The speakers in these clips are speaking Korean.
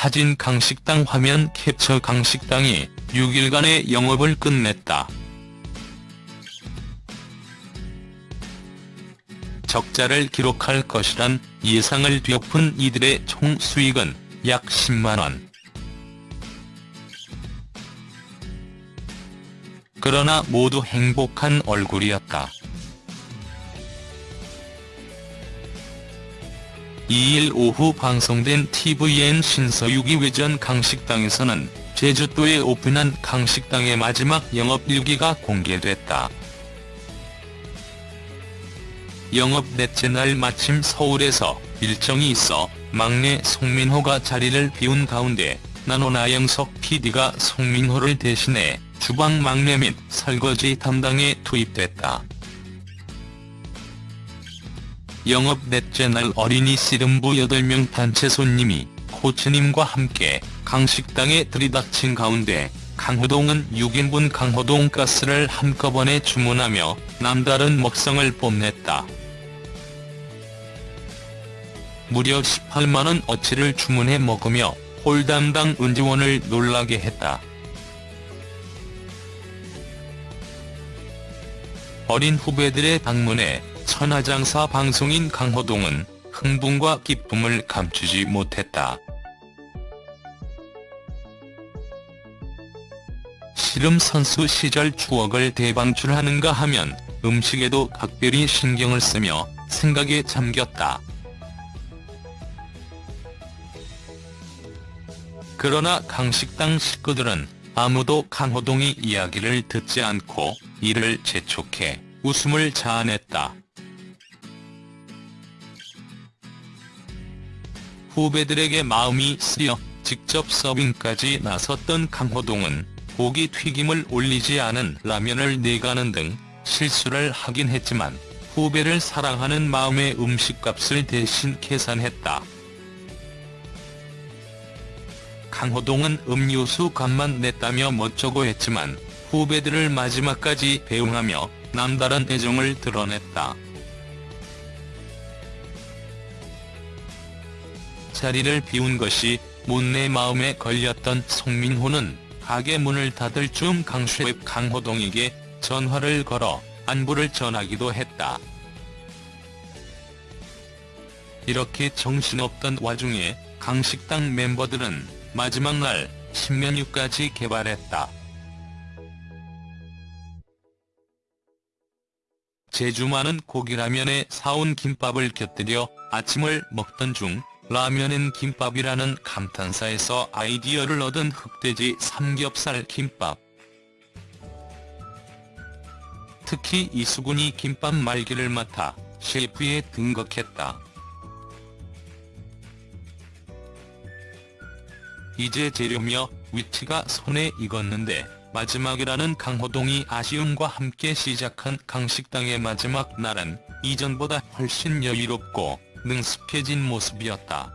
사진 강식당 화면 캡처 강식당이 6일간의 영업을 끝냈다. 적자를 기록할 것이란 예상을 뒤엎은 이들의 총 수익은 약 10만원. 그러나 모두 행복한 얼굴이었다. 2일 오후 방송된 tvN 신서유기 외전 강식당에서는 제주도에 오픈한 강식당의 마지막 영업 일기가 공개됐다. 영업 넷째 날 마침 서울에서 일정이 있어 막내 송민호가 자리를 비운 가운데 나노 나영석 PD가 송민호를 대신해 주방 막내 및 설거지 담당에 투입됐다. 영업 넷째 날 어린이 씨름부 8명 단체 손님이 코치님과 함께 강식당에 들이닥친 가운데 강호동은 6인분 강호동 가스를 한꺼번에 주문하며 남다른 먹성을 뽐냈다. 무려 18만원 어치를 주문해 먹으며 홀 담당 은지원을 놀라게 했다. 어린 후배들의 방문에 천하장사 방송인 강호동은 흥분과 기쁨을 감추지 못했다. 씨름 선수 시절 추억을 대방출하는가 하면 음식에도 각별히 신경을 쓰며 생각에 잠겼다. 그러나 강식당 식구들은 아무도 강호동이 이야기를 듣지 않고 이를 재촉해 웃음을 자아냈다. 후배들에게 마음이 쓰여 직접 서빙까지 나섰던 강호동은 고기 튀김을 올리지 않은 라면을 내가는 등 실수를 하긴 했지만 후배를 사랑하는 마음의 음식값을 대신 계산했다. 강호동은 음료수 값만 냈다며 멋쩍어 했지만 후배들을 마지막까지 배웅하며 남다른 애정을 드러냈다. 자리를 비운 것이 못내 마음에 걸렸던 송민호는 가게 문을 닫을 중 강셰프 강호동에게 전화를 걸어 안부를 전하기도 했다. 이렇게 정신없던 와중에 강식당 멤버들은 마지막 날 신메뉴까지 개발했다. 제주 많은 고기라면에 사온 김밥을 곁들여 아침을 먹던 중 라면엔 김밥이라는 감탄사에서 아이디어를 얻은 흑돼지 삼겹살 김밥. 특히 이수근이 김밥 말기를 맡아 셰프에 등극했다. 이제 재료며 위치가 손에 익었는데 마지막이라는 강호동이 아쉬움과 함께 시작한 강식당의 마지막 날은 이전보다 훨씬 여유롭고 능숙해진 모습이었다.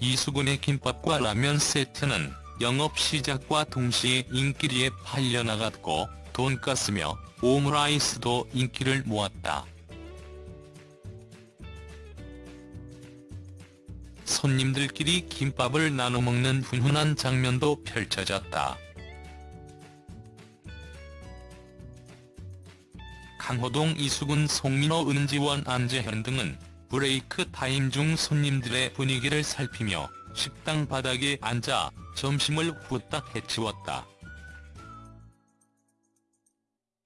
이수근의 김밥과 라면 세트는 영업 시작과 동시에 인기리에 팔려나갔고 돈가스며 오므라이스도 인기를 모았다. 손님들끼리 김밥을 나눠 먹는 훈훈한 장면도 펼쳐졌다. 강호동 이수근 송민호 은지원 안재현 등은 브레이크 타임 중 손님들의 분위기를 살피며 식당 바닥에 앉아 점심을 후딱 해치웠다.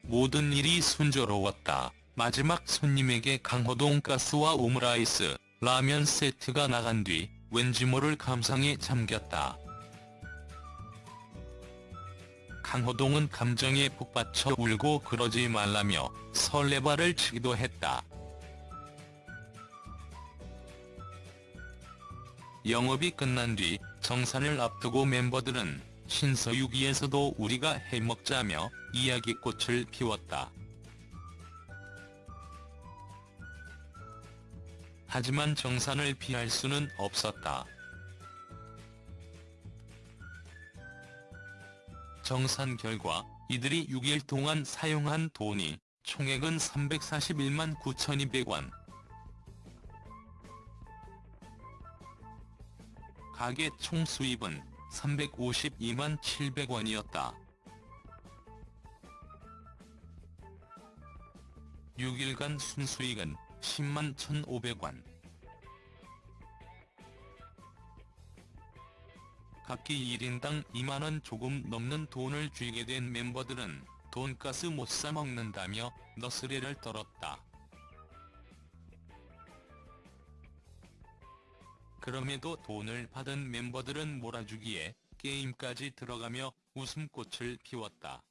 모든 일이 순조로웠다. 마지막 손님에게 강호동까스와 오므라이스, 라면 세트가 나간 뒤 왠지 모를 감상에 잠겼다. 강호동은 감정에 북받쳐 울고 그러지 말라며 설레발을 치기도 했다. 영업이 끝난 뒤 정산을 앞두고 멤버들은 신서유기에서도 우리가 해먹자며 이야기꽃을 피웠다. 하지만 정산을 피할 수는 없었다. 정산 결과 이들이 6일 동안 사용한 돈이 총액은 341만 9,200원. 가게 총 수입은 352만 700원이었다. 6일간 순수익은 10만 1,500원. 각기 1인당 2만원 조금 넘는 돈을 쥐게 된 멤버들은 돈가스 못 사 먹는다며 너스레를 떨었다. 그럼에도 돈을 받은 멤버들은 몰아주기에 게임까지 들어가며 웃음꽃을 피웠다.